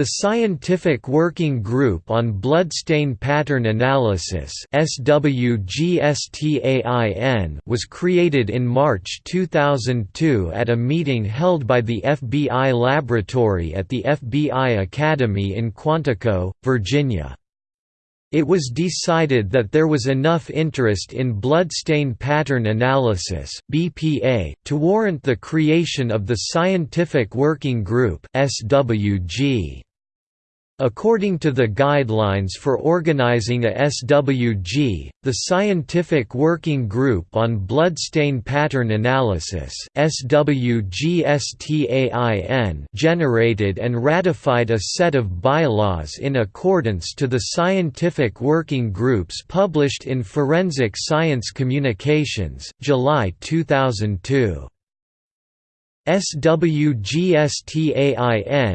The Scientific Working Group on Bloodstain Pattern Analysis was created in March 2002 at a meeting held by the FBI Laboratory at the FBI Academy in Quantico, Virginia. It was decided that there was enough interest in bloodstain pattern analysis (BPA) to warrant the creation of the Scientific Working Group (SWG). According to the Guidelines for Organizing a SWG, the Scientific Working Group on Bloodstain Pattern Analysis generated and ratified a set of bylaws in accordance to the scientific working groups published in Forensic Science Communications, July 2002. SWGSTAIN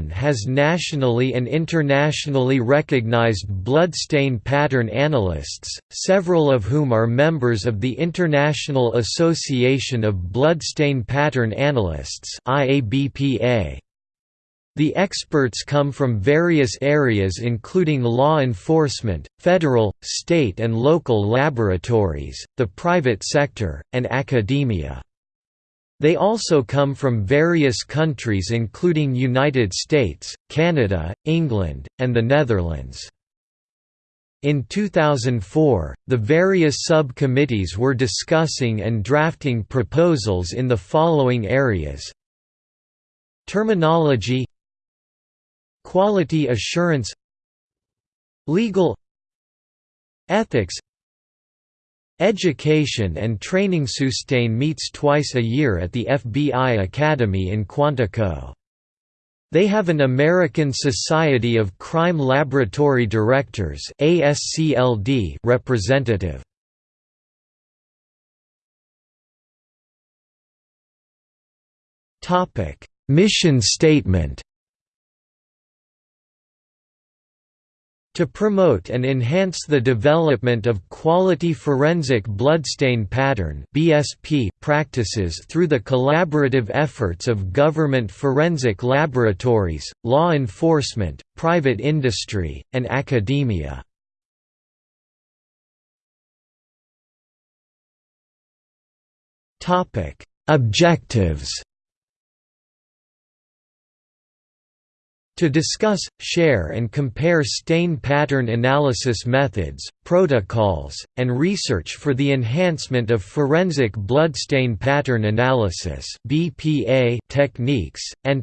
has nationally and internationally recognized bloodstain pattern analysts, several of whom are members of the International Association of Bloodstain Pattern Analysts The experts come from various areas including law enforcement, federal, state and local laboratories, the private sector, and academia. They also come from various countries including United States, Canada, England, and the Netherlands. In 2004, the various subcommittees were discussing and drafting proposals in the following areas Terminology Quality assurance Legal Ethics Education and Training SWGSTAIN meets twice a year at the FBI Academy in Quantico. They have an American Society of Crime Laboratory Directors ASCLD representative. Mission statement To promote and enhance the development of quality forensic bloodstain pattern (BSP) practices through the collaborative efforts of government forensic laboratories, law enforcement, private industry, and academia. Topic: Objectives To discuss, share and compare stain pattern analysis methods, protocols, and research for the enhancement of forensic blood stain pattern analysis techniques, and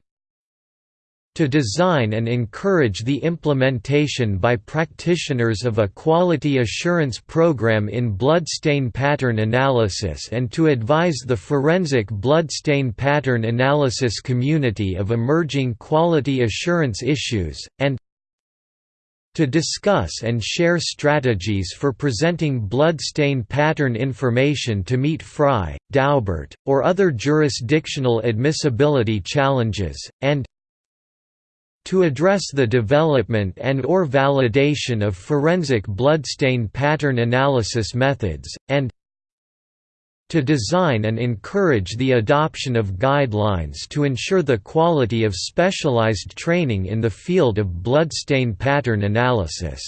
to design and encourage the implementation by practitioners of a quality assurance program in bloodstain pattern analysis and to advise the forensic bloodstain pattern analysis community of emerging quality assurance issues, and to discuss and share strategies for presenting bloodstain pattern information to meet Frye, Daubert, or other jurisdictional admissibility challenges, and to address the development and or validation of forensic bloodstain pattern analysis methods, and to design and encourage the adoption of guidelines to ensure the quality of specialized training in the field of bloodstain pattern analysis.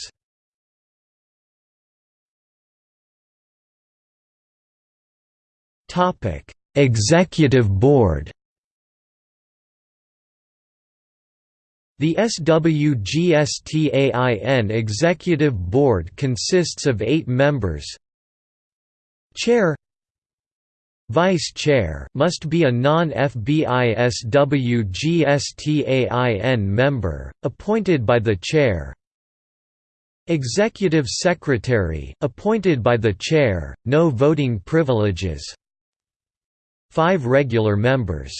Executive Board The SWGSTAIN Executive Board consists of eight members. Chair Vice Chair must be a non-FBI SWGSTAIN member, appointed by the Chair. Executive Secretary appointed by the Chair, no voting privileges. Five regular members